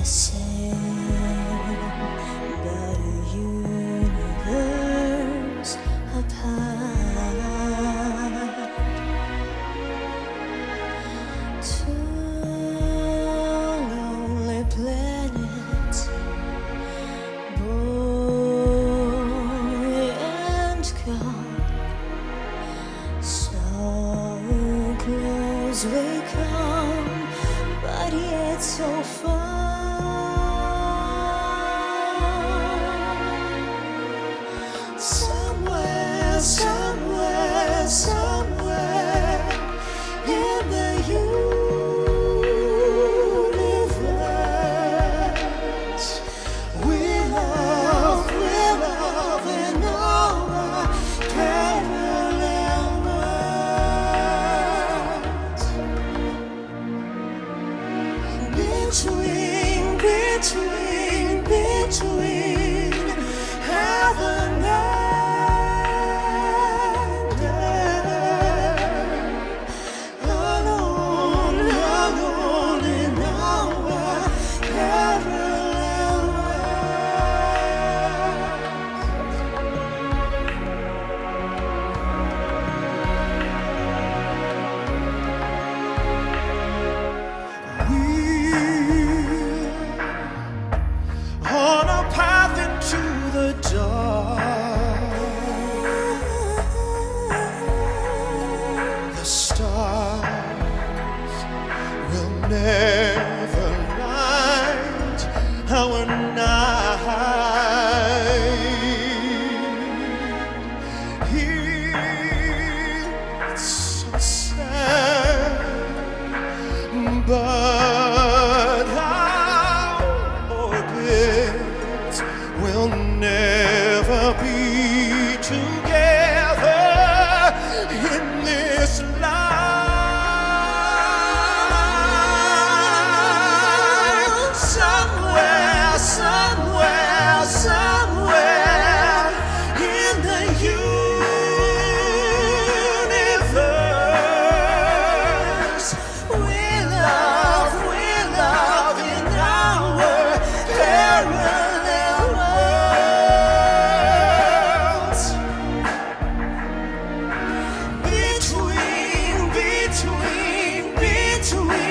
The same universe apart Two lonely planets Boy and girl so close we come, but yet so far. between, between, between. name. to me.